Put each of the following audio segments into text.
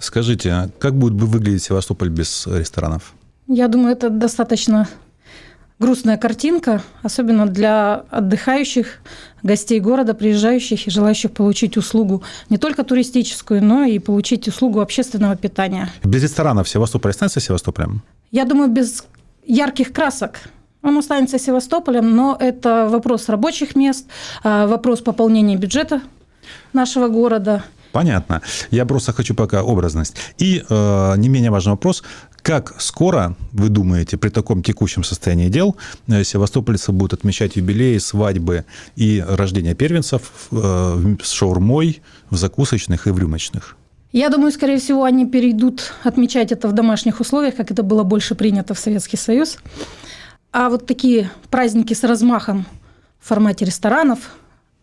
Скажите, а как будет выглядеть Севастополь без ресторанов? Я думаю, это достаточно грустная картинка, особенно для отдыхающих, гостей города, приезжающих и желающих получить услугу не только туристическую, но и получить услугу общественного питания. Без ресторанов Севастополь останется Севастополем? Я думаю, без ярких красок он останется Севастополем, но это вопрос рабочих мест, а, вопрос пополнения бюджета нашего города. Понятно. Я просто хочу пока образность. И э, не менее важный вопрос. Как скоро, вы думаете, при таком текущем состоянии дел, э, севастопольцы будут отмечать юбилеи, свадьбы и рождение первенцев э, с шаурмой в закусочных и в рюмочных? Я думаю, скорее всего, они перейдут отмечать это в домашних условиях, как это было больше принято в Советский Союз. А вот такие праздники с размахом в формате ресторанов,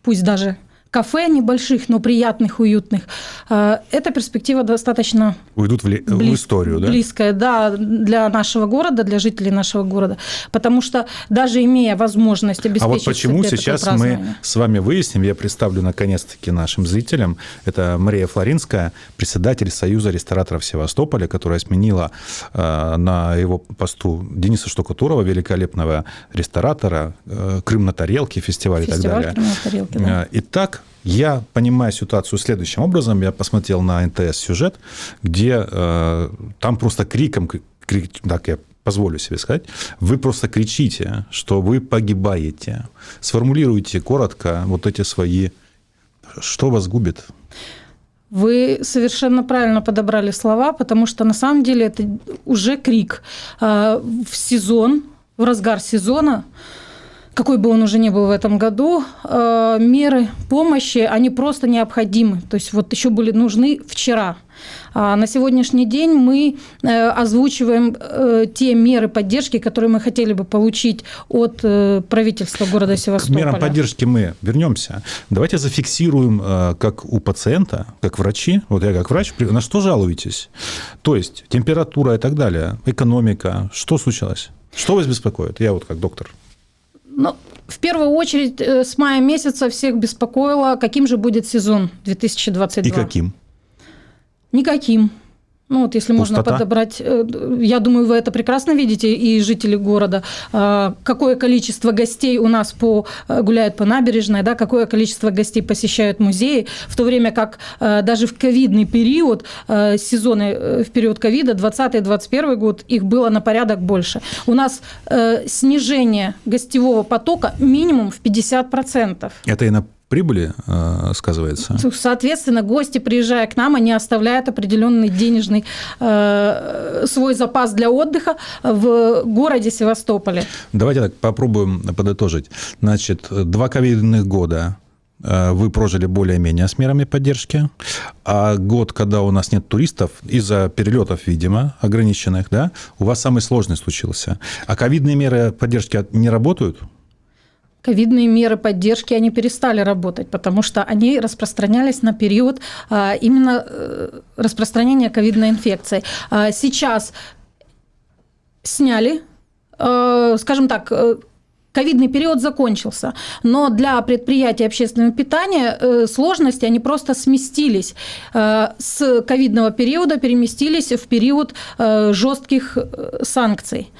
пусть даже кафе небольших, но приятных, уютных. Э, эта перспектива достаточно Уйдут в, ли... близ... в историю, да? Близкая, да, для нашего города, для жителей нашего города. Потому что даже имея возможность обеспечить... А вот почему сейчас мы с вами выясним, я представлю наконец-таки нашим зрителям, это Мария Флоринская, председатель Союза рестораторов Севастополя, которая сменила э, на его посту Дениса Штукатурова, великолепного ресторатора, э, Крым на тарелке, фестиваль, фестиваль и так далее. Крым на тарелке, да. Итак, я понимаю ситуацию следующим образом. Я посмотрел на НТС сюжет, где э, там просто криком, крик, так я позволю себе сказать, вы просто кричите, что вы погибаете. Сформулируйте коротко вот эти свои... Что вас губит? Вы совершенно правильно подобрали слова, потому что на самом деле это уже крик. Э, в сезон, в разгар сезона какой бы он уже ни был в этом году, э, меры помощи, они просто необходимы. То есть вот еще были нужны вчера. А на сегодняшний день мы э, озвучиваем э, те меры поддержки, которые мы хотели бы получить от правительства города Севастополя. К мерам поддержки мы вернемся. Давайте зафиксируем, как у пациента, как врачи, вот я как врач, на что жалуетесь? То есть температура и так далее, экономика, что случилось? Что вас беспокоит? Я вот как доктор. Ну, в первую очередь э, с мая месяца всех беспокоило, каким же будет сезон 2022. И каким? Никаким. Ну, вот если Пустота. можно подобрать, э, я думаю, вы это прекрасно видите, и жители города, а, какое количество гостей у нас по, э, гуляют по набережной, да, какое количество гостей посещают музеи, в то время как э, даже в ковидный период, сезоны в период ковида, 20-21 год, их было на порядок больше. У нас снижение гостевого потока минимум в 50%. Это и на прибыли э, сказывается? Соответственно, гости, приезжая к нам, они оставляют определенный денежный э, свой запас для отдыха в городе Севастополе. Давайте так попробуем подытожить. Значит, два ковидных года э, вы прожили более-менее с мерами поддержки, а год, когда у нас нет туристов, из-за перелетов, видимо, ограниченных, да, у вас самый сложный случился. А ковидные меры поддержки не работают? Ковидные меры поддержки, они перестали работать, потому что они распространялись на период а, именно э, распространения ковидной инфекции. А, сейчас сняли, э, скажем так, э, ковидный период закончился, но для предприятий общественного питания сложности, они просто сместились с ковидного периода, переместились в период жестких санкций.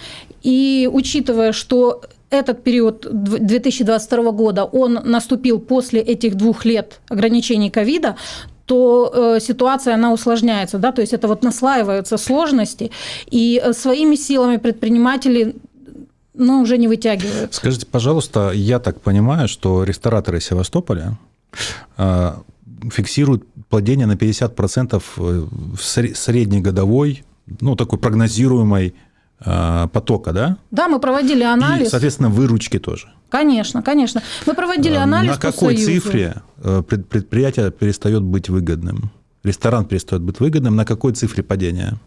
И учитывая, что этот период 2022 года, он наступил после этих двух лет ограничений ковида, то э, ситуация она усложняется, да, то есть это вот наслаиваются сложности, и э, своими силами предприниматели ну, уже не вытягивают. Скажите, пожалуйста, я так понимаю, что рестораторы Севастополя э, фиксируют падение на 50% в среднегодовой, ну, такой прогнозируемой Э, потока, да? Да, мы проводили анализ. И, соответственно, выручки тоже. Конечно, конечно. Мы проводили э, анализ. На какой цифре э, предприятие перестает быть выгодным? Ресторан перестает быть выгодным. На какой цифре падения?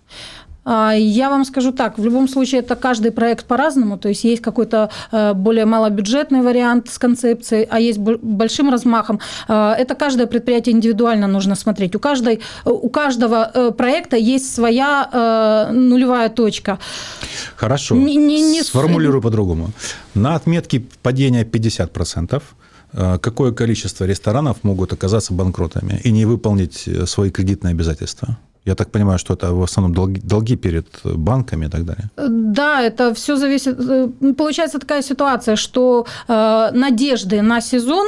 А, я вам скажу так, в любом случае это каждый проект по-разному, то есть есть какой-то э, более малобюджетный вариант с концепцией, а есть большим размахом. А, это каждое предприятие индивидуально нужно смотреть. У, каждой, у каждого э, проекта есть своя э, нулевая точка. Хорошо, не, не, не... сформулирую по-другому. На отметке падения 50%, какое количество ресторанов могут оказаться банкротами и не выполнить свои кредитные обязательства? Я так понимаю, что это в основном долги, долги перед банками и так далее. Да, это все зависит. Э, получается такая ситуация, что э, надежды на сезон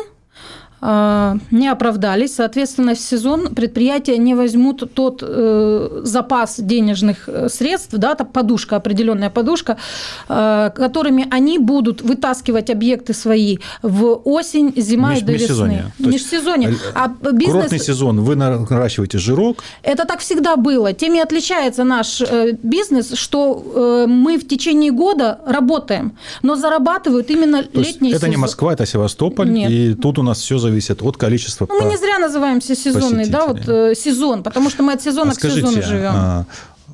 не оправдались. Соответственно, в сезон предприятия не возьмут тот э, запас денежных э, средств, да, та подушка, определенная подушка, э, которыми они будут вытаскивать объекты свои в осень, зима Меж, и до весны. Межсезонье. А бизнес... Курортный сезон, вы наращиваете жирок? Это так всегда было. Тем и отличается наш бизнес, что мы в течение года работаем, но зарабатывают именно То летний это сезон. Это не Москва, это Севастополь, Нет. и тут у нас все зависит от количества ну, Мы не зря называемся сезонный, да, вот э, сезон, потому что мы от сезона а к скажите, сезону живем. А,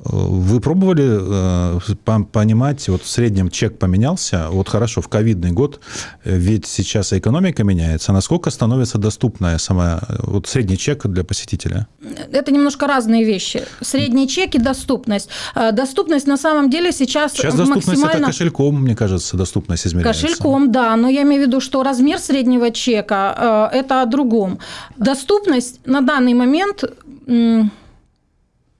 вы пробовали э, понимать, вот в среднем чек поменялся, вот хорошо, в ковидный год, э, ведь сейчас экономика меняется, насколько становится доступная сама, вот средний чек для посетителя? Это немножко разные вещи. Средний чек и доступность. Э, доступность на самом деле сейчас Сейчас доступность максимально... это кошельком, мне кажется, доступность измеряется. Кошельком, да, но я имею в виду, что размер среднего чека – это о другом. Доступность на данный момент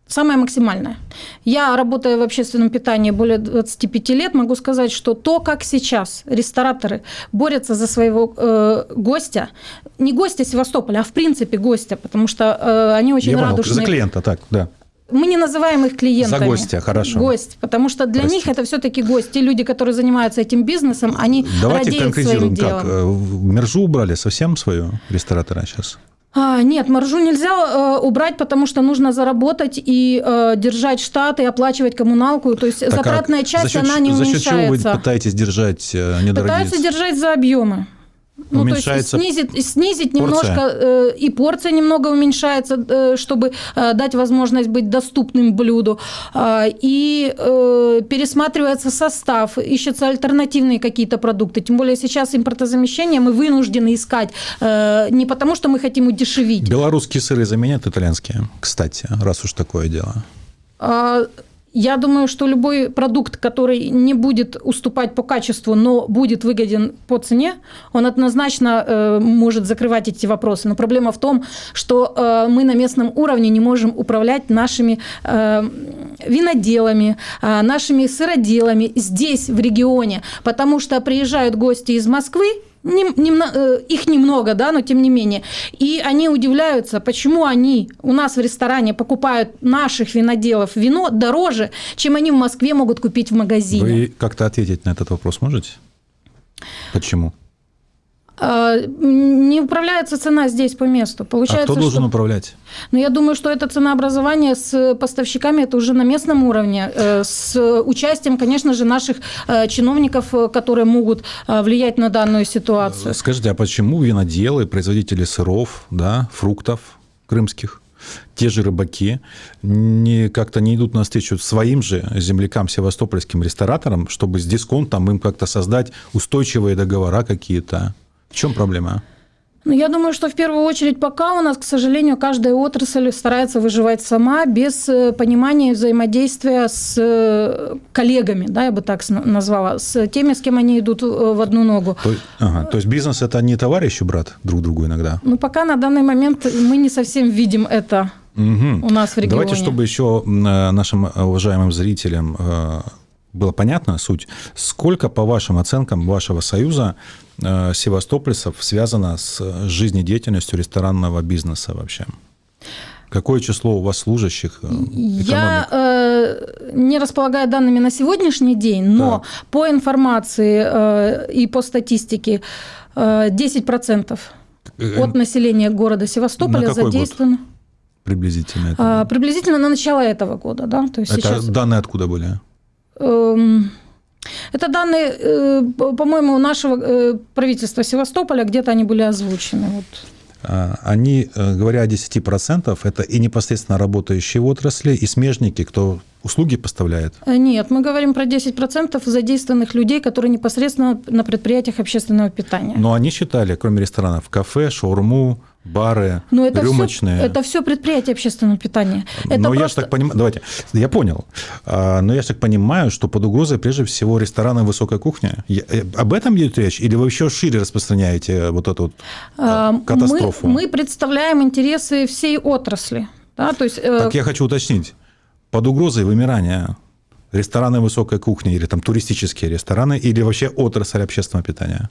самое максимальное. Я, работаю в общественном питании более 25 лет, могу сказать, что то, как сейчас рестораторы борются за своего э, гостя, не гостя Севастополя, а в принципе гостя, потому что э, они очень Я радушные. за клиента, так, да. Мы не называем их клиентами. За гостя, хорошо. Гость, потому что для Простите. них это все-таки гость. Те люди, которые занимаются этим бизнесом, они Давайте радеют конкретизируем, своим как? Делом. Мержу убрали совсем свою ресторатора сейчас? А, нет, маржу нельзя э, убрать, потому что нужно заработать и э, держать штат и оплачивать коммуналку. То есть так затратная а часть, счет, она не за уменьшается. За счет чего вы пытаетесь держать э, недорогие? Пытаются держать за объемы. Ну, уменьшается то есть снизить, снизить немножко, э, и порция немного уменьшается, э, чтобы э, дать возможность быть доступным блюду. Э, и э, пересматривается состав, ищутся альтернативные какие-то продукты. Тем более сейчас импортозамещение мы вынуждены искать э, не потому, что мы хотим удешевить. Белорусские сыры заменят итальянские, кстати, раз уж такое дело. А, я думаю, что любой продукт, который не будет уступать по качеству, но будет выгоден по цене, он однозначно э, может закрывать эти вопросы. Но проблема в том, что э, мы на местном уровне не можем управлять нашими э, виноделами, э, нашими сыроделами здесь, в регионе, потому что приезжают гости из Москвы, не, не, э, их немного, да, но тем не менее. И они удивляются, почему они у нас в ресторане покупают наших виноделов вино дороже, чем они в Москве могут купить в магазине. Вы как-то ответить на этот вопрос можете? Почему? А, не управляется цена здесь по месту. Получается, а кто должен что... управлять? Ну, я думаю, что это ценообразование с поставщиками, это уже на местном уровне, э, с участием, конечно же, наших э, чиновников, э, которые могут влиять на данную ситуацию. Скажите, а почему виноделы, производители сыров, да, фруктов крымских, те же рыбаки не, как-то не идут навстречу своим же землякам, севастопольским рестораторам, чтобы с дисконтом им как-то создать устойчивые договора какие-то? В чем проблема? Ну, я думаю, что в первую очередь пока у нас, к сожалению, каждая отрасль старается выживать сама без э, понимания взаимодействия с э, коллегами, да, я бы так назвала, с теми, с кем они идут э, в одну ногу. То, ага, то есть бизнес – это не товарищ и брат друг другу иногда? Ну, пока на данный момент мы не совсем видим это угу. у нас в регионе. Давайте, чтобы еще нашим уважаемым зрителям было понятно суть, сколько, по вашим оценкам вашего союза, севастопольцев связано с жизнедеятельностью ресторанного бизнеса вообще? Какое число у вас служащих? Э, экономик? Я э, не располагаю данными на сегодняшний день, но так. по информации э, и по статистике э, 10% э, от населения города Севастополя задействовано. Год? Приблизительно. Это а, приблизительно на начало этого года, да. То есть это сейчас... данные откуда были? Эм... Это данные, э, по-моему, нашего э, правительства Севастополя, где-то они были озвучены. Вот. А, они, э, говоря о 10%, это и непосредственно работающие в отрасли, и смежники, кто услуги поставляет? Нет, мы говорим про 10% задействованных людей, которые непосредственно на предприятиях общественного питания. Но они считали, кроме ресторанов, кафе, шаурму, бары, Но это рюмочные. Все, это все предприятия общественного питания. Это но просто... я же так понимаю, давайте, я понял. А, но я же так понимаю, что под угрозой прежде всего рестораны высокой кухни. Я, э, об этом идет речь? Или вы еще шире распространяете вот эту вот а, катастрофу? Мы, мы представляем интересы всей отрасли. Да? То есть, э... Так я хочу уточнить. Под угрозой вымирания рестораны высокой кухни или там туристические рестораны или вообще отрасль общественного питания?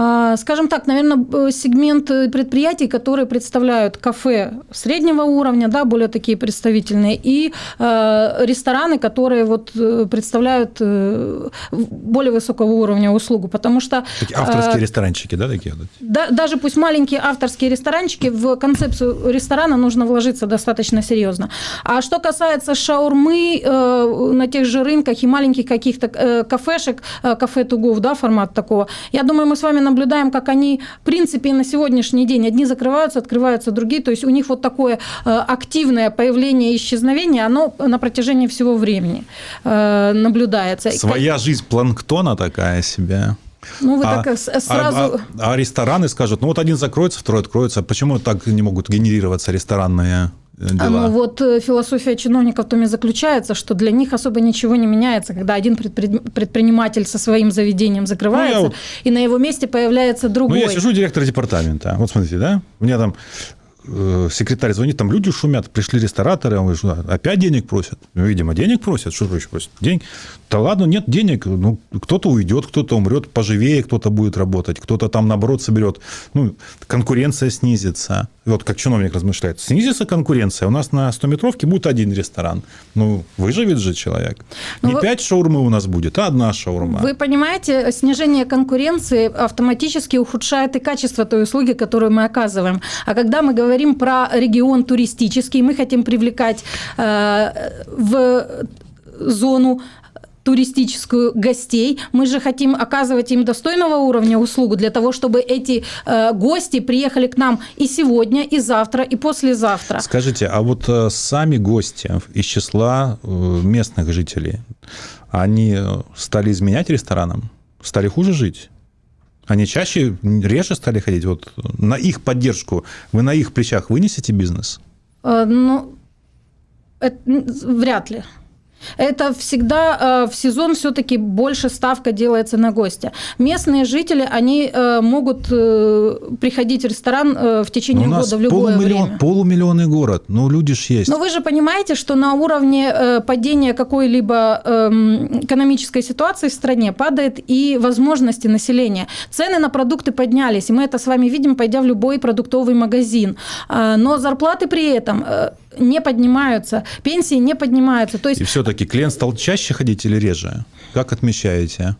А, скажем так, наверное, сегмент предприятий, которые представляют кафе среднего уровня, да, более такие представительные, и э, рестораны, которые вот э, представляют э, более высокого уровня услугу, потому что... Такие авторские ресторанчики, да, такие? Да, даже пусть маленькие авторские ресторанчики, в концепцию ресторана нужно вложиться достаточно серьезно. А что касается шаурмы на тех же рынках и маленьких каких-то кафешек, кафе тугов, да, формат такого, я думаю, мы с вами наблюдаем, как они, в принципе, на сегодняшний день одни закрываются, открываются другие. То есть у них вот такое э, активное появление и исчезновение, оно на протяжении всего времени э, наблюдается. Своя жизнь планктона такая себе. Ну, вы а, так сразу... А, а, а рестораны скажут, ну, вот один закроется, второй откроется. Почему так не могут генерироваться ресторанные дела. Ну вот э, философия чиновников в том и заключается, что для них особо ничего не меняется, когда один предприниматель со своим заведением закрывается, ну, вот... и на его месте появляется другой. Ну, я сижу директор департамента. Вот смотрите, да, у меня там Э, секретарь звонит, там люди шумят, пришли рестораторы, он говорит, опять денег просят. Ну, видимо, денег просят, что еще просят? Денег. Да ладно, нет денег, ну, кто-то уйдет, кто-то умрет поживее, кто-то будет работать, кто-то там, наоборот, соберет. Ну, конкуренция снизится. И вот как чиновник размышляет, снизится конкуренция, у нас на 100-метровке будет один ресторан. Ну, выживет же человек. Ну, Не вы... пять шаурмы у нас будет, а одна шаурма. Вы понимаете, снижение конкуренции автоматически ухудшает и качество той услуги, которую мы оказываем. А когда мы говорим говорим про регион туристический, мы хотим привлекать э, в зону туристическую гостей. Мы же хотим оказывать им достойного уровня услугу для того, чтобы эти э, гости приехали к нам и сегодня, и завтра, и послезавтра. Скажите, а вот э, сами гости из числа э, местных жителей, они стали изменять ресторанам? Стали хуже жить? Они чаще, реже стали ходить. Вот на их поддержку вы на их плечах вынесете бизнес? А, ну, это, вряд ли. Это всегда э, в сезон все-таки больше ставка делается на гостя. Местные жители, они э, могут э, приходить в ресторан в течение Но года в любое полумиллион, время. Полумиллионный город, ну люди ж есть. Но вы же понимаете, что на уровне падения какой-либо эм, экономической ситуации в стране падает и возможности населения. Цены на продукты поднялись, и мы это с вами видим, пойдя в любой продуктовый магазин. Но зарплаты при этом не поднимаются, пенсии не поднимаются. То есть... И все-таки клиент стал чаще ходить или реже? Как отмечаете?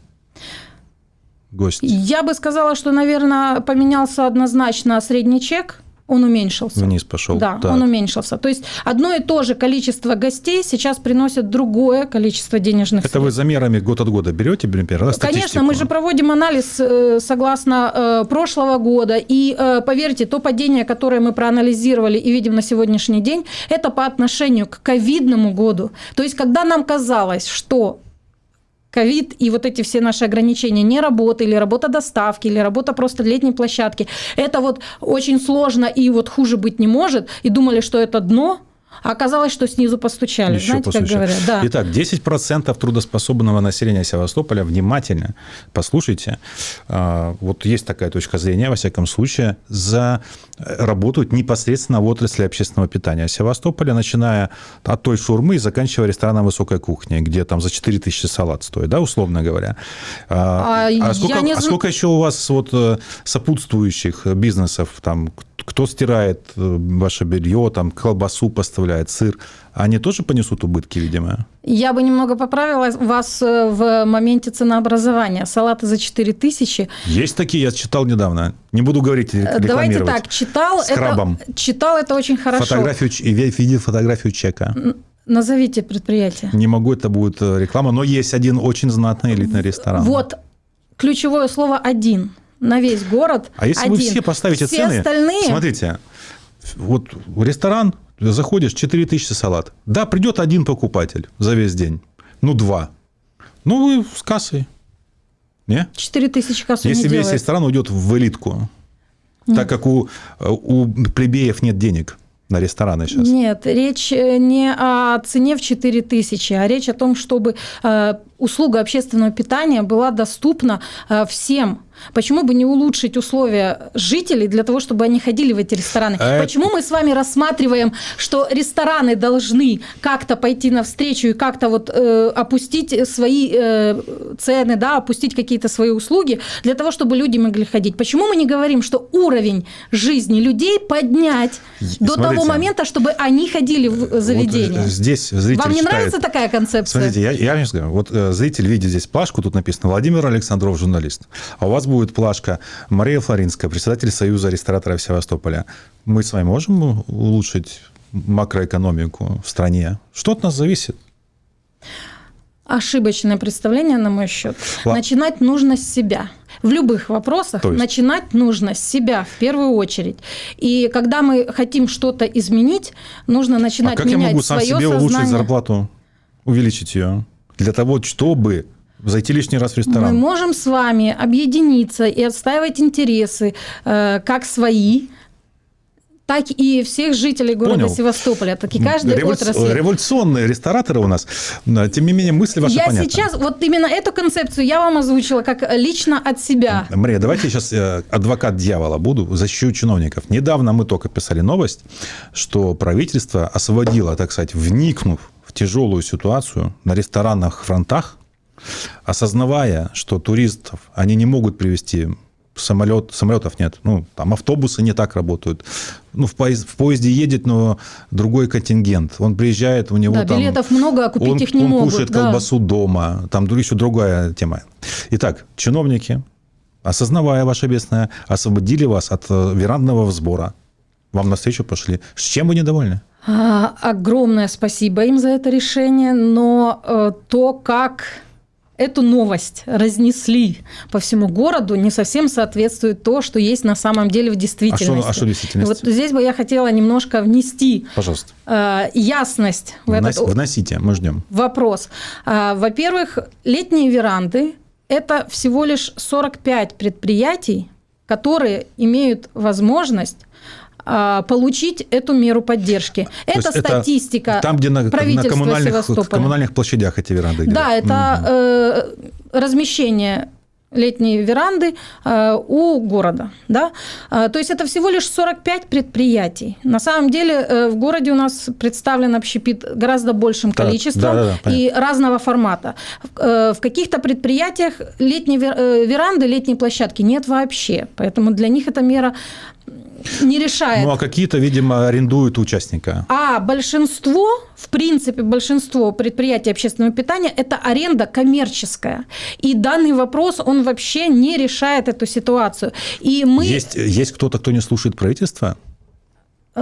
Гость. Я бы сказала, что, наверное, поменялся однозначно средний чек – он уменьшился. Вниз пошел. Да, так. он уменьшился. То есть одно и то же количество гостей сейчас приносит другое количество денежных Это средств. вы замерами год от года берете, например, Конечно, мы же проводим анализ э, согласно э, прошлого года. И э, поверьте, то падение, которое мы проанализировали и видим на сегодняшний день, это по отношению к ковидному году. То есть когда нам казалось, что ковид и вот эти все наши ограничения, не работа или работа доставки, или работа просто летней площадки, это вот очень сложно и вот хуже быть не может, и думали, что это дно, а оказалось, что снизу постучали. Еще Знаете, постучали. как говорят? Да. Итак, 10% трудоспособного населения Севастополя, внимательно послушайте, а, вот есть такая точка зрения, во всяком случае, за э, работают непосредственно в отрасли общественного питания Севастополя, начиная от той шурмы и заканчивая рестораном высокой кухни, где там за 4 тысячи салат стоит, да, условно говоря. А, а, а, сколько, не... а сколько еще у вас вот э, сопутствующих бизнесов, там, кто стирает э, ваше белье, там, колбасу поставляет, сыр, они тоже понесут убытки, видимо? Я бы немного поправила вас э, в моменте ценообразования. Салаты за 4 тысячи. Есть такие, я читал недавно. Не буду говорить, э. Давайте так, читал, С это, читал это очень хорошо. Фотографию, видел фотографию чека. Назовите предприятие. Не могу, это будет реклама, но есть один очень знатный элитный ресторан. Вот, ключевое слово «один» на весь город. А если один. вы все поставите все цены, остальные... смотрите, вот ресторан, заходишь, 4 тысячи салат. Да, придет один покупатель за весь день. Ну, два. Ну, вы с кассой. Не? 4 тысячи кассу Если не весь делает. ресторан уйдет в элитку, нет. так как у, у плебеев нет денег на рестораны сейчас? Нет, речь э, не о цене в 4 тысячи, а речь о том, чтобы э, услуга общественного питания была доступна э, всем. Почему бы не улучшить условия жителей для того, чтобы они ходили в эти рестораны? А Почему мы с вами рассматриваем, что рестораны должны как-то пойти навстречу и как-то вот э, опустить свои э, цены, да, опустить какие-то свои услуги для того, чтобы люди могли ходить? Почему мы не говорим, что уровень жизни людей поднять и, до смотрите, того момента, чтобы они ходили в заведение? Вот здесь зритель Вам не читает... нравится такая концепция? Смотрите, я, я вам скажу, вот э, зритель видит здесь плашку, тут написано Владимир Александров, журналист, а у вас будет плашка Мария Флоринская, председатель Союза рестораторов Севастополя. Мы с вами можем улучшить макроэкономику в стране? Что от нас зависит? Ошибочное представление на мой счет. Ла... Начинать нужно с себя. В любых вопросах есть... начинать нужно с себя в первую очередь. И когда мы хотим что-то изменить, нужно начинать а как менять я могу сам себе сознание. улучшить зарплату, увеличить ее? Для того, чтобы Зайти лишний раз в ресторан. Мы можем с вами объединиться и отстаивать интересы э, как свои, так и всех жителей города Понял. Севастополя, так и каждой Револю... отрасли. Революционные рестораторы у нас. Тем не менее, мысли ваши я понятны. сейчас, вот именно эту концепцию я вам озвучила как лично от себя. Мария, давайте я сейчас э, адвокат дьявола буду, защищу чиновников. Недавно мы только писали новость, что правительство освободило, так сказать, вникнув в тяжелую ситуацию на ресторанных фронтах, осознавая, что туристов они не могут привести самолет, самолетов нет, ну, там автобусы не так работают. Ну, в, поезд, в поезде едет, но другой контингент. Он приезжает, у него да, там... билетов много, а купить он, их не он могут. Он кушает да. колбасу дома, там еще другая тема. Итак, чиновники, осознавая ваше бедственное, освободили вас от э, верандного взбора. Вам навстречу пошли. С чем вы недовольны? А, огромное спасибо им за это решение, но э, то, как эту новость разнесли по всему городу, не совсем соответствует то, что есть на самом деле в действительности. А что, а что в действительности? Вот здесь бы я хотела немножко внести Пожалуйста. Э, ясность в Внос, этот вносите, мы ждем. вопрос. Э, во-первых, летние веранды – это всего лишь 45 предприятий, которые имеют возможность получить эту меру поддержки. То это статистика это там, где на, на коммунальных, коммунальных площадях эти веранды. Да, это угу. э, размещение летние веранды э, у города. Да? Э, то есть это всего лишь 45 предприятий. На самом деле э, в городе у нас представлен общепит гораздо большим количеством да, да, да, и разного формата. Э, в каких-то предприятиях летние э, веранды, летние площадки нет вообще. Поэтому для них эта мера не решает. Ну, а какие-то, видимо, арендуют участника. А большинство, в принципе, большинство предприятий общественного питания – это аренда коммерческая. И данный вопрос, он вообще не решает эту ситуацию. И мы... Есть, есть кто-то, кто не слушает правительство?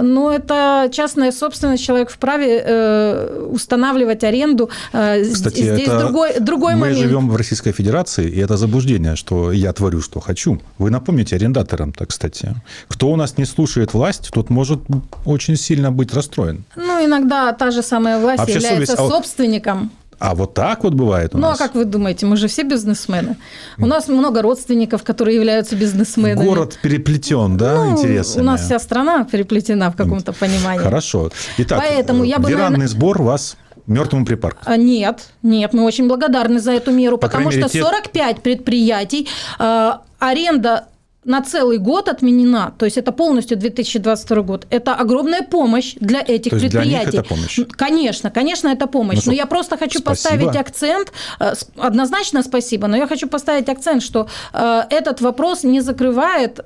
Ну, это частная собственность, человек вправе э, устанавливать аренду. Э, Кстати, Здесь это другой, другой мы момент. Мы живем в Российской Федерации, и это заблуждение, что я творю, что хочу. Вы напомните арендаторам-то, кстати. Кто у нас не слушает власть, тот может очень сильно быть расстроен. Ну, иногда та же самая власть Вообще является совесть... собственником. А вот так вот бывает у ну, нас? Ну, а как вы думаете, мы же все бизнесмены. У нас много родственников, которые являются бизнесменами. Город переплетен, да, ну, интересами? У нас вся страна переплетена в каком-то понимании. Хорошо. Итак, Поэтому я бы, веранный сбор вас мертвому припарк? А, нет, нет, мы очень благодарны за эту меру, По потому что 45 те... предприятий, э, аренда на целый год отменена, то есть это полностью 2022 год, это огромная помощь для этих то предприятий. Для них это помощь? Конечно, конечно, это помощь. Ну, но я просто хочу спасибо. поставить акцент, э, однозначно спасибо, но я хочу поставить акцент, что э, этот вопрос не закрывает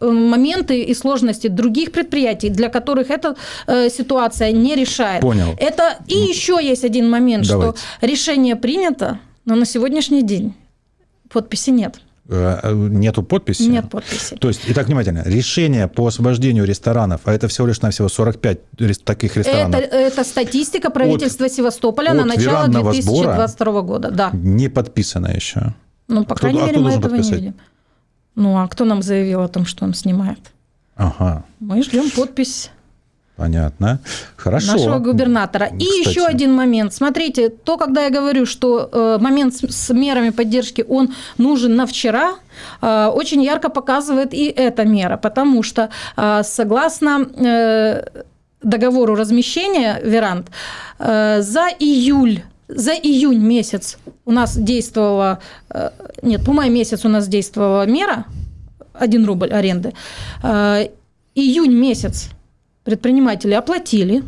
э, моменты и сложности других предприятий, для которых эта э, ситуация не решает. Понял. Это и еще есть один момент, Давайте. что решение принято, но на сегодняшний день подписи нет. Э, нету подписи? Нет подписи. То есть, итак, внимательно, решение по освобождению ресторанов, а это всего лишь на всего 45 таких ресторанов. Это, это статистика правительства от, Севастополя от на начало 2022 года. Да. Не подписано еще. Ну, по кто, крайней а мере, мы этого подписать? не видим. Ну, а кто нам заявил о том, что он снимает? Ага. Мы ждем подпись Понятно. Хорошо. Нашего губернатора. И еще один момент. Смотрите, то, когда я говорю, что э, момент с, с мерами поддержки, он нужен на вчера, э, очень ярко показывает и эта мера, потому что э, согласно э, договору размещения веранд, э, за июль за июнь месяц у нас действовала, э, нет, по май месяц у нас действовала мера 1 рубль аренды. Э, июнь месяц предприниматели оплатили,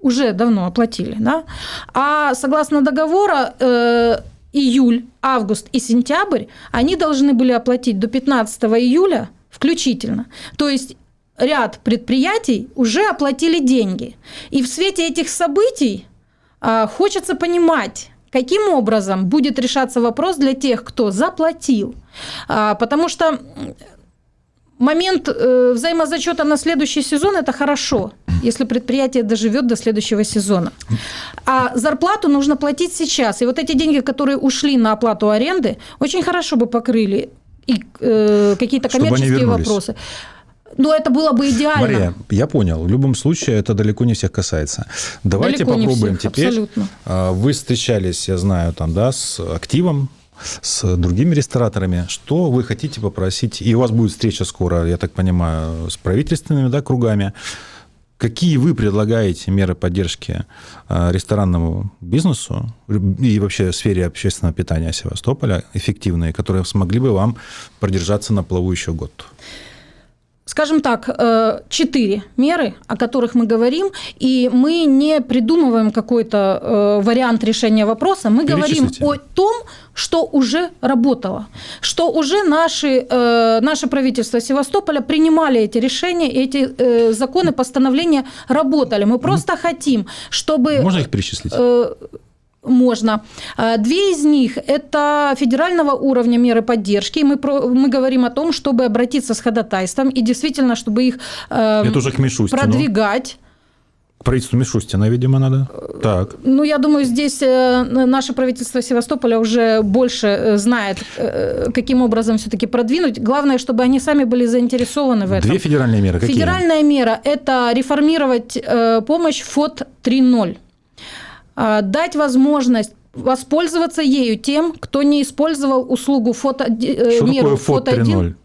уже давно оплатили, да? А согласно договора э, июль, август и сентябрь они должны были оплатить до 15 июля включительно. То есть ряд предприятий уже оплатили деньги. И в свете этих событий э, хочется понимать, каким образом будет решаться вопрос для тех, кто заплатил. Э, потому что момент э, взаимозачета на следующий сезон – это хорошо, если предприятие доживет до следующего сезона. А зарплату нужно платить сейчас. И вот эти деньги, которые ушли на оплату аренды, очень хорошо бы покрыли и э, какие-то коммерческие вопросы. Но это было бы идеально. Мария, я понял. В любом случае, это далеко не всех касается. Давайте далеко попробуем всех, теперь. Абсолютно. А, вы встречались, я знаю, там, да, с активом с другими рестораторами. Что вы хотите попросить? И у вас будет встреча скоро, я так понимаю, с правительственными да, кругами. Какие вы предлагаете меры поддержки а, ресторанному бизнесу и вообще сфере общественного питания Севастополя эффективные, которые смогли бы вам продержаться на плаву еще год? Скажем так, э, четыре меры, о которых мы говорим, и мы не придумываем какой-то э, вариант решения вопроса, мы говорим о том, что уже работало, что уже наши, э, наше правительство Севастополя принимали эти решения, эти законы, постановления работали. Мы просто хотим, чтобы... Можно их перечислить? Можно. А, две из них – это федерального уровня меры поддержки. Мы, про, мы говорим о том, чтобы обратиться с ходатайством и действительно, чтобы их э, это уже к Мишустину. продвигать. Правительству Мишустина, видимо, надо. Так. Ну, я думаю, здесь э, наше правительство Севастополя уже больше э, знает, э, каким образом все-таки продвинуть. Главное, чтобы они сами были заинтересованы в этом. Две федеральные меры. Какие? Федеральная мера – это реформировать помощь ФОД 3.0. А, дать возможность воспользоваться ею тем, кто не использовал услугу фото, э, Что меру фото 1.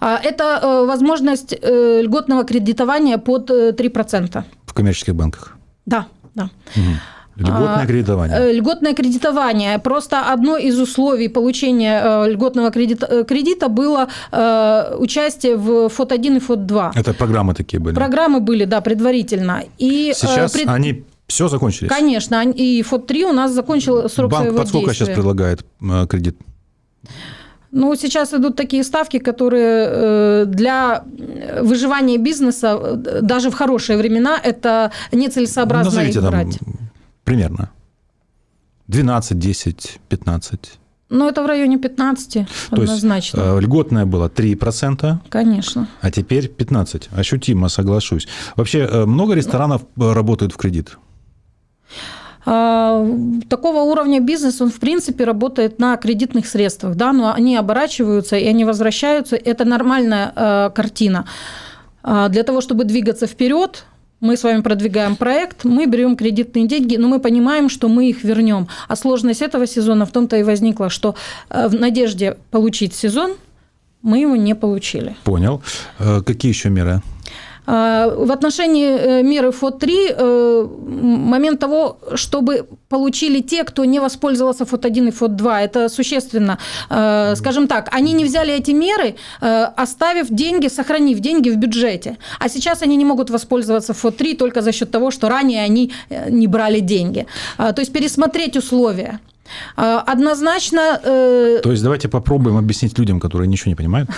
А, это э, возможность э, льготного кредитования под 3%. В коммерческих банках? Да, да. Угу. Льготное а, кредитование. Льготное кредитование. Просто одно из условий получения льготного кредита, кредита было участие в ФОТ-1 и ФОТ-2. Это программы такие были? Программы были, да, предварительно. И Сейчас пред... они все закончились? Конечно. И ФОД-3 у нас закончил срок Банк своего под сколько действия. сейчас предлагает э, кредит? Ну, сейчас идут такие ставки, которые э, для выживания бизнеса, э, даже в хорошие времена, это нецелесообразно Назовите их брать. Там примерно. 12, 10, 15. Ну, это в районе 15 То однозначно. есть льготное было 3%. Конечно. А теперь 15. Ощутимо, соглашусь. Вообще, много ресторанов работают в кредит? А, такого уровня бизнес, он в принципе работает на кредитных средствах, да, но они оборачиваются и они возвращаются. Это нормальная э, картина. А, для того, чтобы двигаться вперед, мы с вами продвигаем проект, мы берем кредитные деньги, но мы понимаем, что мы их вернем. А сложность этого сезона в том-то и возникла, что в надежде получить сезон мы его не получили. Понял. Э, какие еще меры? А, в отношении э, меры ФОТ-3 э, момент того, чтобы получили те, кто не воспользовался ФОТ-1 и ФОТ-2, это существенно. Э, скажем так, они не взяли эти меры, оставив деньги, сохранив деньги в бюджете. А сейчас они не могут воспользоваться ФОТ-3 только за счет того, что ранее они не брали деньги. То есть пересмотреть условия. А, однозначно... Э... То есть давайте попробуем объяснить людям, которые ничего не понимают.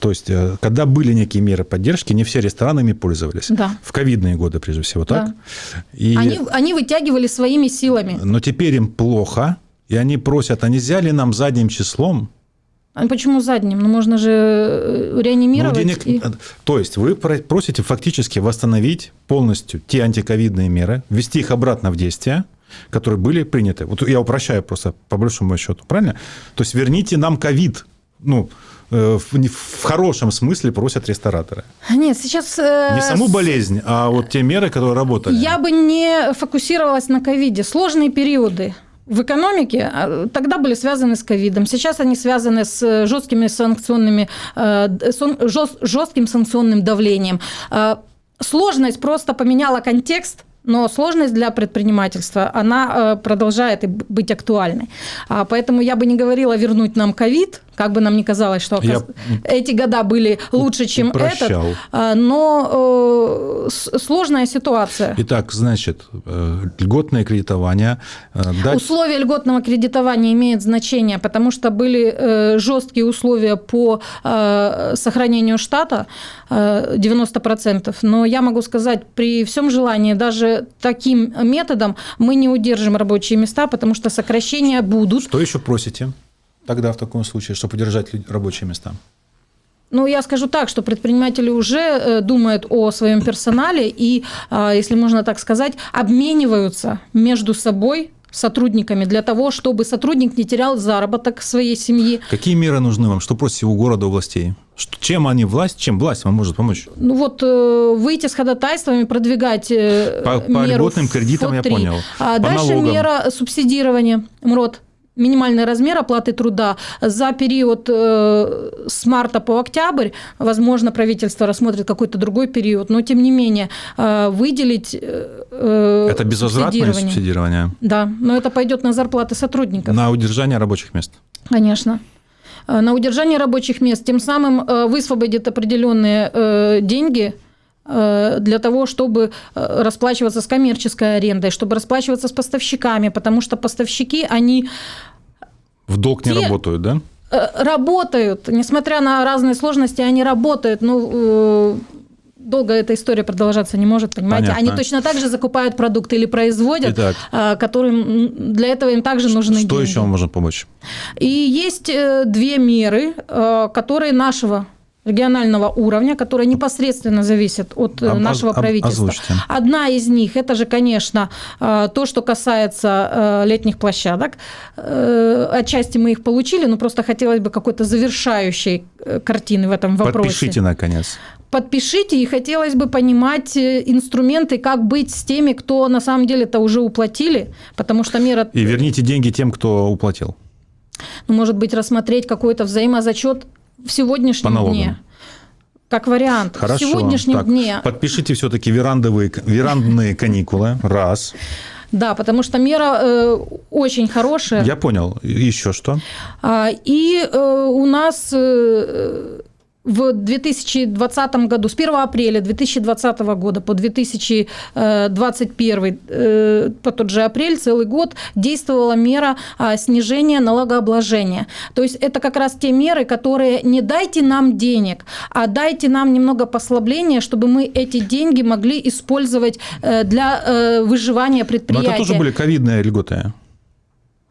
То есть э, когда были некие меры поддержки, не все рестораны ими пользовались. Да. В ковидные годы, прежде всего, так? Да. И... Они, они вытягивали своими силами. Но теперь им плохо, и они просят, а нельзя ли нам задним числом а почему задним? Ну, можно же э, реанимировать. Ну, денег... и... То есть вы просите фактически восстановить полностью те антиковидные меры, ввести их обратно в действие, которые были приняты. Вот я упрощаю просто по большому счету, правильно? То есть верните нам ковид. Ну, э, в, в хорошем смысле просят рестораторы. Нет, сейчас... Э, не саму болезнь, а вот те меры, которые работали. Я бы не фокусировалась на ковиде. Сложные периоды в экономике а, тогда были связаны с ковидом. Сейчас они связаны с жесткими санкционными, э, жестким санкционным давлением. Сложность просто поменяла контекст но сложность для предпринимательства, она э, продолжает быть актуальной. А, поэтому я бы не говорила вернуть нам ковид, как бы нам ни казалось, что я эти года были лучше, чем упрощал. этот, а, но э, сложная ситуация. Итак, значит, э, льготное кредитование. Дать... Условия льготного кредитования имеют значение, потому что были жесткие условия по сохранению штата, 90%, но я могу сказать, при всем желании даже таким методом мы не удержим рабочие места, потому что сокращения будут. Что еще просите тогда в таком случае, чтобы удержать рабочие места? Ну, я скажу так, что предприниматели уже э, думают о своем персонале и, а, если можно так сказать, обмениваются между собой сотрудниками для того, чтобы сотрудник не терял заработок своей семьи. Какие меры нужны вам? Что просите у города, областей? Чем они власть, чем власть вам может помочь? Ну вот э, выйти с ходатайствами, продвигать э, по, меру по льготным кредитам, я понял. А по дальше налогам. мера субсидирования, МРОД минимальный размер оплаты труда за период э, с марта по октябрь, возможно, правительство рассмотрит какой-то другой период, но тем не менее э, выделить э, Это безвозвратное субсидирование. субсидирование? Да, но это пойдет на зарплаты сотрудников. На удержание рабочих мест? Конечно на удержание рабочих мест, тем самым высвободит определенные деньги для того, чтобы расплачиваться с коммерческой арендой, чтобы расплачиваться с поставщиками, потому что поставщики, они в долг не работают, да? Э, работают, несмотря на разные сложности, они работают. Ну, э, долго эта история продолжаться не может, понимаете? Понятно. Они точно так же закупают продукты или производят, Итак, э, которым для этого им также нужны что деньги. Что еще можно помочь? И есть две меры, которые нашего регионального уровня, которые непосредственно зависят от об, нашего правительства. Озвучьте. Одна из них, это же, конечно, э, то, что касается э, летних площадок. Э, отчасти мы их получили, но просто хотелось бы какой-то завершающей картины в этом вопросе. Подпишите, наконец. Подпишите, и хотелось бы понимать инструменты, как быть с теми, кто на самом деле это уже уплатили, потому что мера... И верните деньги тем, кто уплатил. Ну, может быть, рассмотреть какой-то взаимозачет в сегодняшнем По дне. Как вариант. Хорошо. В сегодняшнем так, дне. Подпишите все-таки верандовые, верандные каникулы. Раз. Да, потому что мера э, очень хорошая. Я понял. Еще что? А, и э, у нас э, в 2020 году, с 1 апреля 2020 года по 2021, э, по тот же апрель, целый год, действовала мера а, снижения налогообложения. То есть это как раз те меры, которые не дайте нам денег, а дайте нам немного послабления, чтобы мы эти деньги могли использовать э, для э, выживания предприятия. Но это тоже были ковидные льготы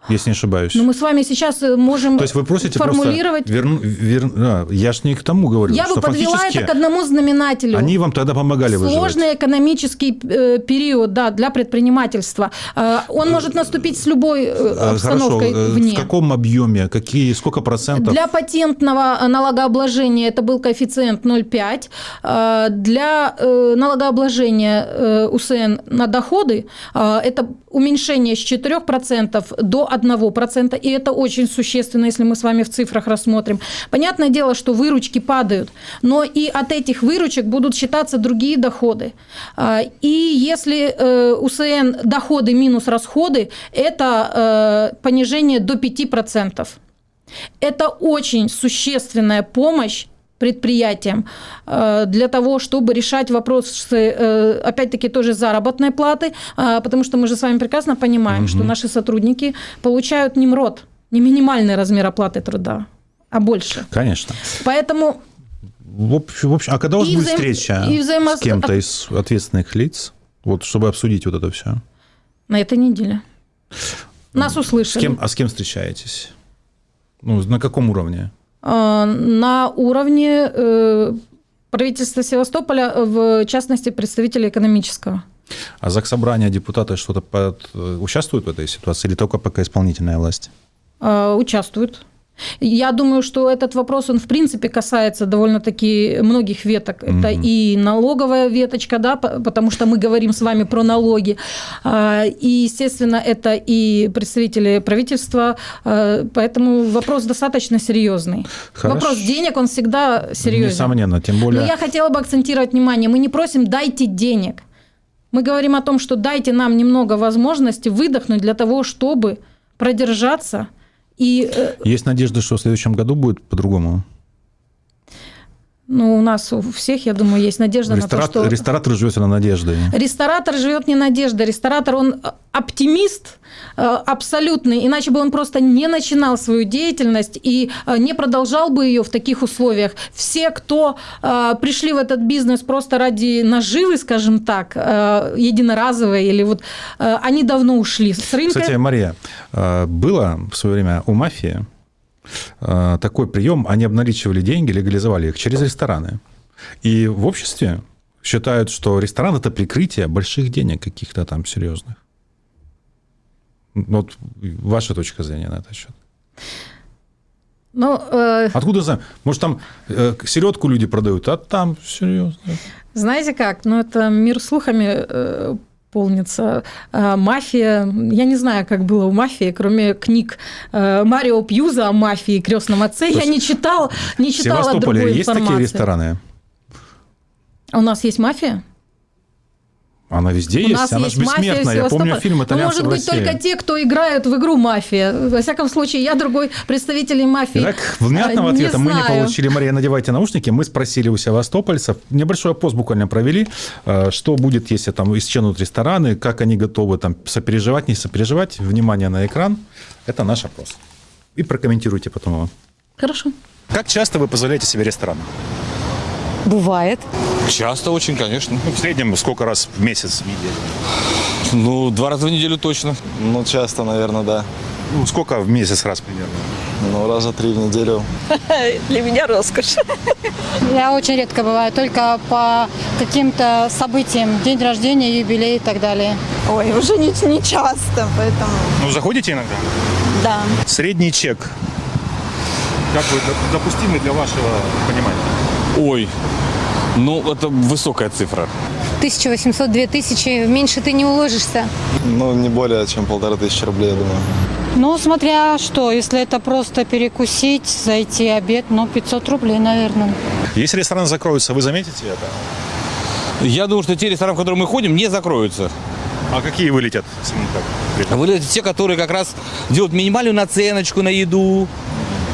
если не ошибаюсь. Но мы с вами сейчас э, можем То есть вы просите формулировать... Верну, вер... а, я же не к тому говорю. Я бы подвела это к одному знаменателю. Они вам тогда помогали Сложный выживать. экономический э, период да, для предпринимательства. Э, он может наступить с любой обстановкой Хорошо. вне. В каком объеме? Какие, сколько процентов? Для патентного налогообложения это был коэффициент 0,5. Для налогообложения УСН на доходы это уменьшение с 4% до 1%, и это очень существенно, если мы с вами в цифрах рассмотрим. Понятное дело, что выручки падают, но и от этих выручек будут считаться другие доходы. А, и если э, УСН доходы минус расходы, это э, понижение до 5%. Это очень существенная помощь предприятиям э, для того, чтобы решать вопросы, э, опять-таки, тоже заработной платы, э, потому что мы же с вами прекрасно понимаем, угу. что наши сотрудники получают не МРОД, не минимальный размер оплаты труда, а больше. Конечно. Поэтому... В общем, в общем а когда у вас будет взаим... встреча и взаимо... с кем-то из ответственных лиц, вот, чтобы обсудить вот это все? На этой неделе. Нас услышали. С кем, а с кем встречаетесь? Ну, на каком уровне? Э, на уровне э, правительства Севастополя, в частности, представителей экономического. А ЗАГС Собрания депутаты что-то под... участвуют в этой ситуации или только пока исполнительная власть? Э, участвуют. Я думаю, что этот вопрос, он в принципе касается довольно-таки многих веток. Mm-hmm. Это и налоговая веточка, да, потому что мы говорим с вами про налоги. А, и, естественно, это и представители правительства, а, поэтому вопрос достаточно серьезный. Хорошо. Вопрос денег, он всегда серьезный. Несомненно, тем более... Но я хотела бы акцентировать внимание, мы не просим «дайте денег». Мы говорим о том, что дайте нам немного возможности выдохнуть для того, чтобы продержаться. И... Э, Есть надежда, что в следующем году будет по-другому? Ну, у нас у всех, я думаю, есть надежда Ресторат, на то, что... Ресторатор живет на надежде. Ресторатор живет не надеждой. Ресторатор, он оптимист э, абсолютный, иначе бы он просто не начинал свою деятельность и э, не продолжал бы ее в таких условиях. Все, кто э, пришли в этот бизнес просто ради наживы, скажем так, единоразовой, или вот они давно ушли с рынка. Кстати, Мария, было в свое время у мафии Э, такой прием, они обналичивали деньги, легализовали их через рестораны. И в обществе считают, что ресторан – это прикрытие больших денег каких-то там серьезных. Вот ваша точка зрения на этот счет. Ну, э... Откуда знаем? Может, там э, селедку люди продают, а там серьезно. Знаете как? Ну, это мир слухами э, полнится. А, мафия, я не знаю, как было у мафии, кроме книг э, Марио Пьюза о мафии крестном отце, я не читал, не читала В Севастополе есть такие рестораны? У нас есть мафия? Она везде У есть, нас она есть же бессмертная. Я помню фильм «Итальянцы ну, Может быть, только те, кто играют в игру «Мафия». Во всяком случае, я другой представитель мафии Итак, внятного ответа мы не получили. Мария, надевайте наушники. Мы спросили у севастопольцев. Небольшой пост буквально провели. Э, что будет, если там исчезнут рестораны, как они готовы там сопереживать, не сопереживать. Внимание на экран. Это наш опрос. И прокомментируйте потом его. Хорошо. Как часто вы позволяете себе ресторан? Бывает. Часто очень, конечно. Ну, в среднем сколько раз в месяц, в неделю? Ну, два раза в неделю точно. Ну, часто, наверное, да. Ну, сколько в месяц раз примерно? Ну, раза три в неделю. Для меня роскошь. Я очень редко бываю, только по каким-то событиям, день рождения, юбилей и так далее. Ой, уже не, не часто, поэтому... Ну, заходите иногда? Да. Средний чек. Как бы допустимый для вашего понимания? Ой, ну, это высокая цифра. 1800-2000, меньше ты не уложишься. Ну, не более чем полторы тысячи рублей, я думаю. Ну, смотря что, если это просто перекусить, зайти обед, ну, 500 рублей, наверное. Если ресторан закроется, вы заметите это? Я думаю, что те рестораны, в которые мы ходим, не закроются. А какие вылетят? Вылетят те, которые как раз делают минимальную наценочку на еду,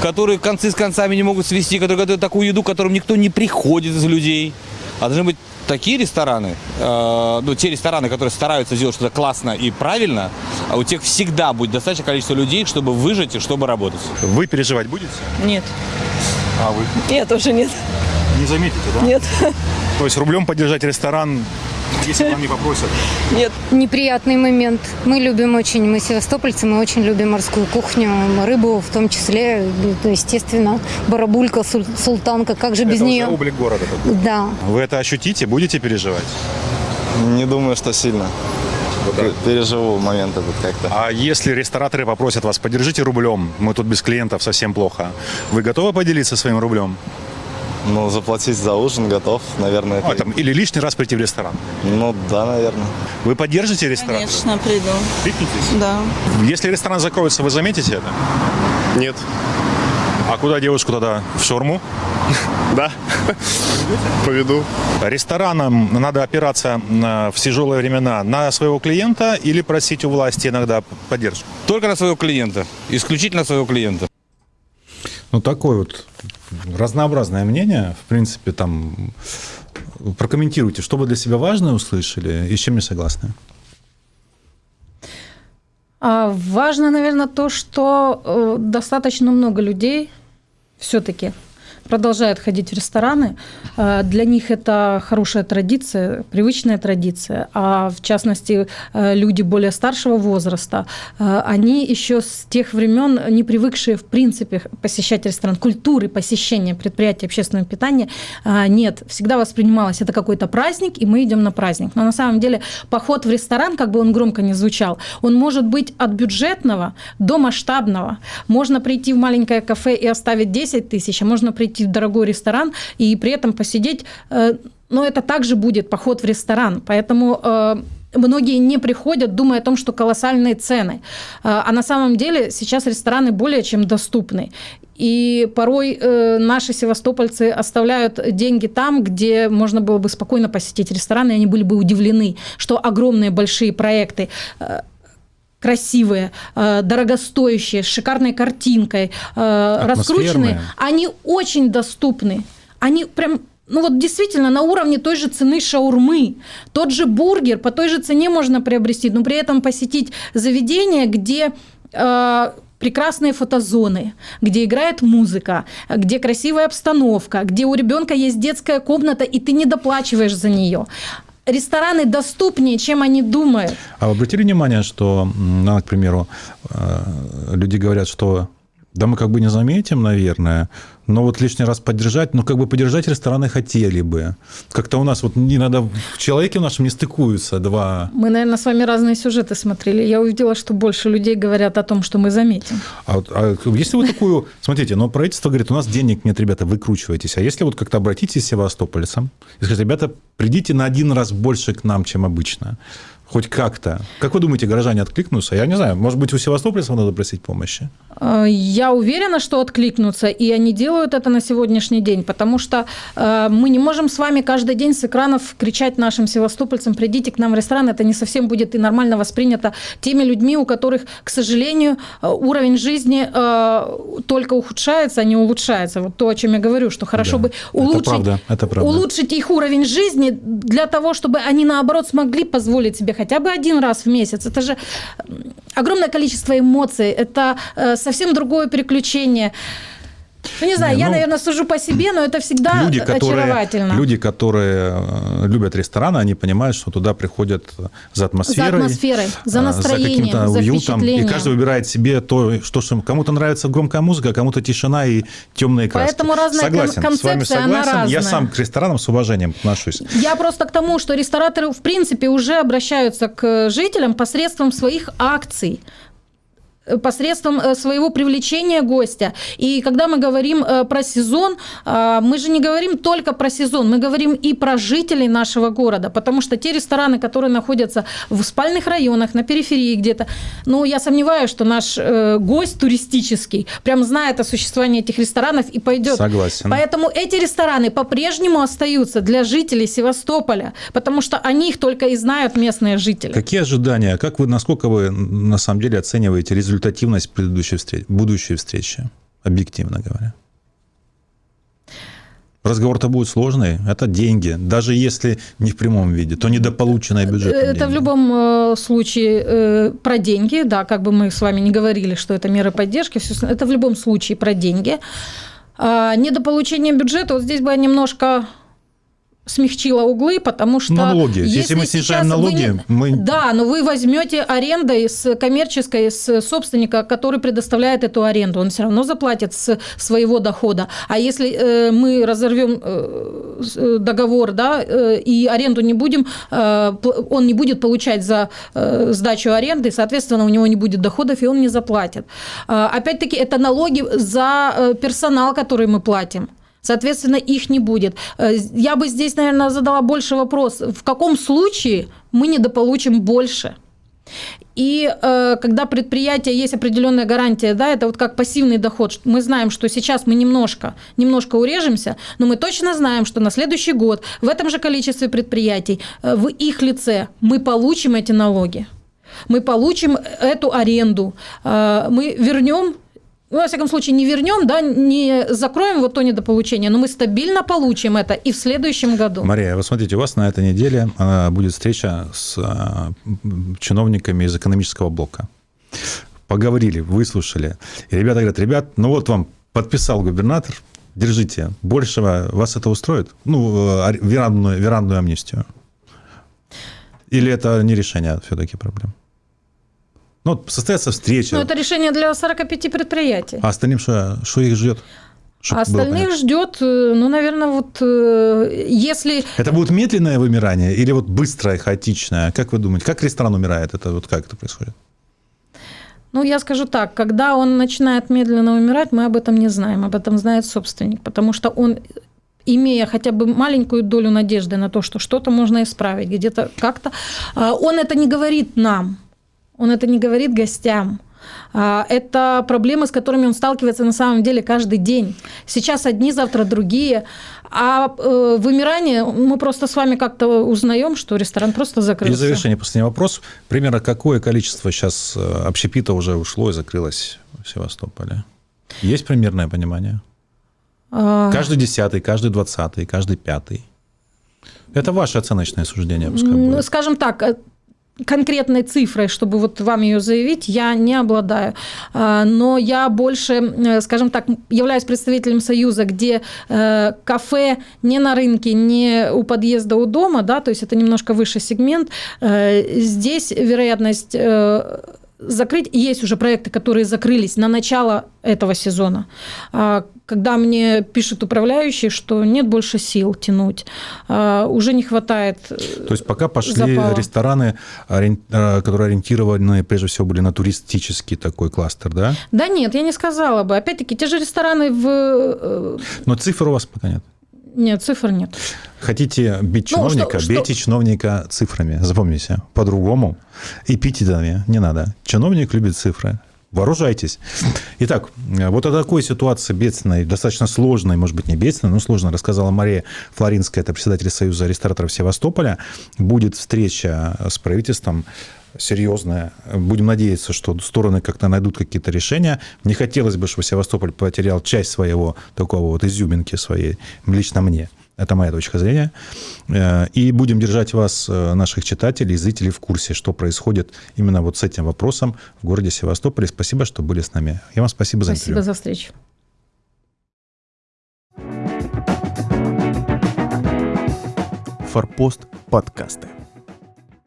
которые концы с концами не могут свести, которые готовят такую еду, к которым никто не приходит из людей. А должны быть такие рестораны, э, ну, те рестораны, которые стараются сделать что-то классно и правильно, а у тех всегда будет достаточное количество людей, чтобы выжить и чтобы работать. Вы переживать будете? Нет. А вы? Я тоже нет. Не заметите, да? Нет. То есть рублем поддержать ресторан если вам не попросят? Нет. Неприятный момент. Мы любим очень, мы севастопольцы, мы очень любим морскую кухню, рыбу в том числе, естественно, барабулька, султанка, как же без это нее? Это облик города. Да. Вы это ощутите, будете переживать? Не думаю, что сильно. Переживу момент этот как-то. А если рестораторы попросят вас, поддержите рублем, мы тут без клиентов совсем плохо, вы готовы поделиться своим рублем? Ну, заплатить за ужин готов, наверное. А, там, или лишний раз прийти в ресторан? Ну, да, наверное. Вы поддержите ресторан? Конечно, приду. Кликнитесь? Да. Если ресторан закроется, вы заметите это? Нет. А куда девушку тогда? В шаурму? Да. Поведу. Ресторанам надо опираться в тяжелые времена на своего клиента или просить у власти иногда поддержку? Только на своего клиента. Исключительно своего клиента. Ну, такой вот разнообразное мнение. В принципе, там прокомментируйте, что вы для себя важное услышали и с чем не согласны. А, важно, наверное, то, что э, достаточно много людей все-таки продолжают ходить в рестораны. Э, для них это хорошая традиция, привычная традиция. А в частности, э, люди более старшего возраста, э, они еще с тех времен, не привыкшие в принципе посещать ресторан, культуры посещения предприятия общественного питания нет. Всегда воспринималось это какой-то праздник, и мы идем на праздник. Но на самом деле поход в ресторан, как бы он громко не звучал, он может быть от бюджетного до масштабного. Можно прийти в маленькое кафе и оставить 10 тысяч, а можно прийти прийти в дорогой ресторан и при этом посидеть, э, но это также будет поход в ресторан. Поэтому э, многие не приходят, думая о том, что колоссальные цены. А, а на самом деле сейчас рестораны более чем доступны. И порой э, наши севастопольцы оставляют деньги там, где можно было бы спокойно посетить рестораны, и они были бы удивлены, что огромные большие проекты э, красивые, э, дорогостоящие, с шикарной картинкой, раскрученные, они очень доступны. Они прям ну вот действительно на уровне той же цены шаурмы. Тот же бургер по той же цене можно приобрести, но при этом посетить заведение, где э, прекрасные фотозоны, где играет музыка, где красивая обстановка, где у ребенка есть детская комната, и ты не доплачиваешь за нее рестораны доступнее, чем они думают. А вы обратили внимание, что, ну, к примеру, э, люди говорят, что да мы как бы не заметим, наверное, но вот лишний раз поддержать, ну, как бы поддержать рестораны хотели бы. Как-то у нас вот иногда в человеке в нашем не стыкуются два... Мы, наверное, с вами разные сюжеты смотрели. Я увидела, что больше людей говорят о том, что мы заметим. А, а если вы такую... Смотрите, но правительство говорит, у нас денег нет, ребята, выкручивайтесь. А если вот как-то обратитесь к севастопольцам и скажете, ребята, придите на один раз больше к нам, чем обычно. Хоть как-то. Как вы думаете, горожане откликнутся? Я не знаю, может быть, у севастопольцев надо просить помощи? Э, я уверена, что откликнутся, и они делают это на сегодняшний день, потому что э, мы не можем с вами каждый день с экранов кричать нашим севастопольцам, придите к нам в ресторан, это не совсем будет и нормально воспринято теми людьми, у которых, к сожалению, э, уровень жизни только ухудшается, а не улучшается. Вот то, о чем я говорю, что хорошо да, бы улучшить, это правда, это правда. улучшить их уровень жизни для того, чтобы они, наоборот, смогли позволить себе хотя бы один раз в месяц. Это же огромное количество эмоций, это э, совсем другое переключение. Ну, не знаю, не, я, ну, наверное, сужу по себе, но это всегда люди, которые, очаровательно. Люди, которые э, любят рестораны, они понимают, что туда приходят за атмосферой. За атмосферой, за э, настроением, за, за уютом. И каждый выбирает себе то, что кому-то нравится громкая музыка, а кому-то тишина и темные краски. Поэтому разная согласен, концепция, с вами согласен. Она разная. Я сам к ресторанам с уважением отношусь. Я просто к тому, что рестораторы, в принципе, уже обращаются к жителям посредством своих акций посредством э, своего привлечения гостя. И когда мы говорим э, про сезон, э, мы же не говорим только про сезон, мы говорим и про жителей нашего города, потому что те рестораны, которые находятся в спальных районах, на периферии где-то, ну, я сомневаюсь, что наш гость туристический прям знает о существовании этих ресторанов и пойдет. Согласен. Поэтому эти рестораны по-прежнему остаются для жителей Севастополя, потому что о них только и знают местные жители. Какие ожидания? Как вы, насколько вы на самом деле оцениваете результаты результативность предыдущей встречи, будущей встречи, объективно говоря. Разговор-то будет сложный, это деньги. Даже если не в прямом виде, то недополученное бюджет. Это деньги. в любом э, случае э, про деньги, да, как бы мы с вами не говорили, что это меры поддержки, это в любом случае про деньги. А недополучение бюджета, вот здесь бы я немножко смягчила углы, потому что... Налоги. Если, если мы снижаем налоги, не... мы... Да, но вы возьмете арендой с коммерческой, с собственника, который предоставляет эту аренду. Он все равно заплатит с своего дохода. А если э, мы разорвем э, э договор, да, э, и аренду не будем, э, он не будет получать за э, сдачу аренды, соответственно, у него не будет доходов, и он не заплатит. Э, опять-таки, это налоги за э, персонал, который мы платим. Соответственно, их не будет. Э, я бы здесь, наверное, задала больше вопрос, в каком случае мы недополучим больше? И э, когда предприятие есть определенная гарантия, да, это вот как пассивный доход. Мы знаем, что сейчас мы немножко, немножко урежемся, но мы точно знаем, что на следующий год в этом же количестве предприятий, э, в их лице мы получим эти налоги. Мы получим эту аренду, э, мы вернем ну, во всяком случае, не вернем, да, не закроем вот то недополучение, но мы стабильно получим это и в следующем году. Мария, вы смотрите, у вас на этой неделе а, будет встреча с а, чиновниками из экономического блока. Поговорили, выслушали. И ребята говорят, ребят, ну вот вам подписал губернатор, держите, большего вас это устроит? Ну, а, верандную, верандную амнистию. Или это не решение все-таки проблем? Ну, вот состоится встреча. Ну, это решение для 45 предприятий. А остальным что, что их ждет? А остальных ждет, э, ну, наверное, вот э, если... Это будет медленное вымирание или вот быстрое, хаотичное? Как вы думаете, как ресторан умирает? Это вот как это происходит? Ну, я скажу так, когда он начинает медленно умирать, мы об этом не знаем, об этом знает собственник, потому что он имея хотя бы маленькую долю надежды на то, что что-то можно исправить, где-то как-то, а, он это не говорит нам, он это не говорит гостям. А, это проблемы, с которыми он сталкивается на самом деле каждый день. Сейчас одни, завтра другие. А э, вымирание мы просто с вами как-то узнаем, что ресторан просто закрылся. И завершение последний вопрос. Примерно какое количество сейчас э, общепита уже ушло и закрылось в Севастополе? Есть примерное понимание? А... Каждый десятый, каждый двадцатый, каждый пятый. Это ваше оценочное суждение, пускай будет. Скажем так, э, конкретной цифрой, чтобы вот вам ее заявить, я не обладаю. А, но я больше, э, скажем так, являюсь представителем союза, где э, кафе не на рынке, не у подъезда у дома, да, то есть это немножко выше сегмент. Здесь вероятность закрыть. Есть уже проекты, которые закрылись на начало этого сезона. А, когда мне пишут управляющие, что нет больше сил тянуть, а, уже не хватает э, То есть пока пошли запала. рестораны, э, которые ориентированы прежде всего были на туристический такой кластер, да? Да нет, я не сказала бы. Опять-таки, те же рестораны в... Э, Но цифр у вас пока нет? Нет, цифр нет. Хотите бить чиновника, ну, что, бейте что? чиновника цифрами. Запомните, по-другому эпитетами не надо. Чиновник любит цифры. Вооружайтесь. Итак, вот о такой ситуации бедственной, достаточно сложной, может быть, не бедственной, но сложно, рассказала Мария Флоринская, это председатель Союза рестораторов Севастополя. Будет встреча с правительством серьезная. Будем надеяться, что стороны как-то найдут какие-то решения. Не хотелось бы, чтобы Севастополь потерял часть своего такого вот изюминки своей, лично мне. Это моя точка зрения. Э, и будем держать вас, э, наших читателей, зрителей в курсе, что происходит именно вот с этим вопросом в городе Севастополе. Спасибо, что были с нами. Я вам спасибо за интервью. Спасибо за встречу. Форпост подкасты.